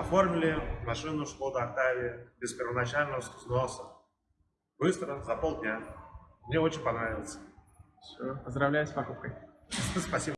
Оформили машину Шкода Октавия без первоначального взноса. Быстро, за полдня. Мне очень понравилось. Все, поздравляю с покупкой. Спасибо.